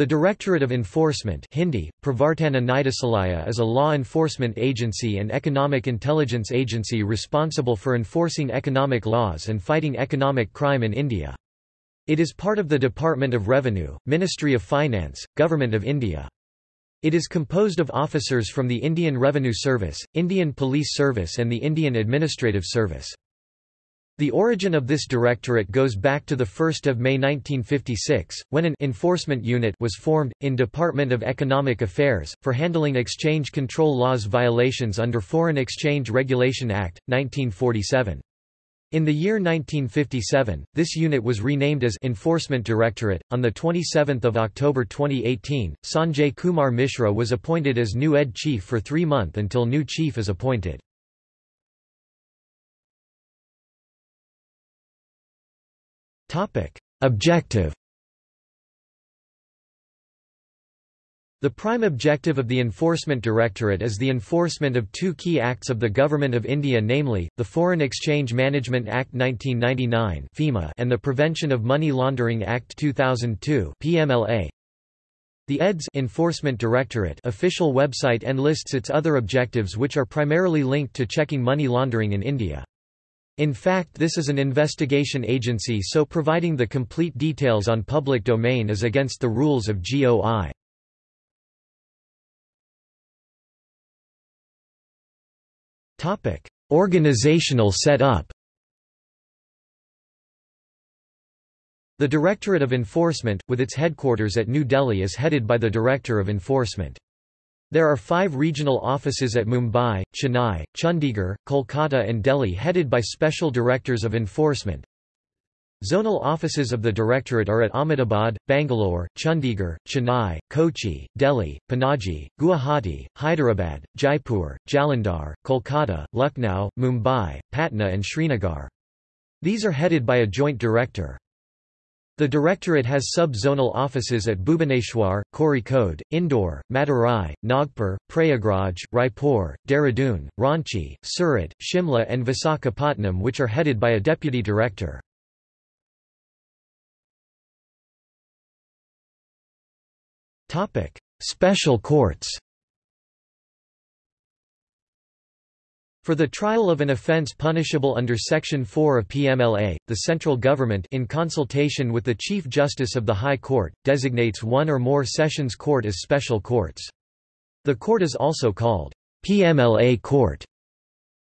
The Directorate of Enforcement Hindi, Pravartana is a law enforcement agency and economic intelligence agency responsible for enforcing economic laws and fighting economic crime in India. It is part of the Department of Revenue, Ministry of Finance, Government of India. It is composed of officers from the Indian Revenue Service, Indian Police Service and the Indian Administrative Service. The origin of this directorate goes back to 1 May 1956, when an enforcement unit was formed, in Department of Economic Affairs, for handling exchange control laws violations under Foreign Exchange Regulation Act, 1947. In the year 1957, this unit was renamed as Enforcement Directorate. On the 27th of October 2018, Sanjay Kumar Mishra was appointed as new ED chief for 3 months until new chief is appointed. Topic: Objective The prime objective of the Enforcement Directorate is the enforcement of two key acts of the Government of India namely, the Foreign Exchange Management Act 1999 FEMA and the Prevention of Money Laundering Act 2002 PMLA. The EDS Enforcement Directorate official website enlists its other objectives which are primarily linked to checking money laundering in India. In fact this is an investigation agency so providing the complete details on public domain is against the rules of GOI. Organizational set-up The Directorate of Enforcement, with its headquarters at New Delhi is headed by the Director of Enforcement. There are five regional offices at Mumbai, Chennai, Chandigarh, Kolkata and Delhi headed by special directors of enforcement. Zonal offices of the Directorate are at Ahmedabad, Bangalore, Chandigarh, Chennai, Kochi, Delhi, Panaji, Guwahati, Hyderabad, Jaipur, Jalandhar, Kolkata, Lucknow, Mumbai, Patna and Srinagar. These are headed by a joint director. The Directorate has sub-zonal offices at Bhubaneswar, Kozhikode, Indore, Madurai, Nagpur, Prayagraj, Raipur, Dehradun, Ranchi, Surat, Shimla and Visakhapatnam which are headed by a deputy director. Special courts For the trial of an offence punishable under Section 4 of PMLA, the central government in consultation with the Chief Justice of the High Court, designates one or more sessions court as special courts. The court is also called PMLA Court.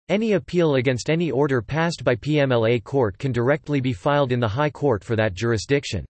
Any appeal against any order passed by PMLA Court can directly be filed in the High Court for that jurisdiction.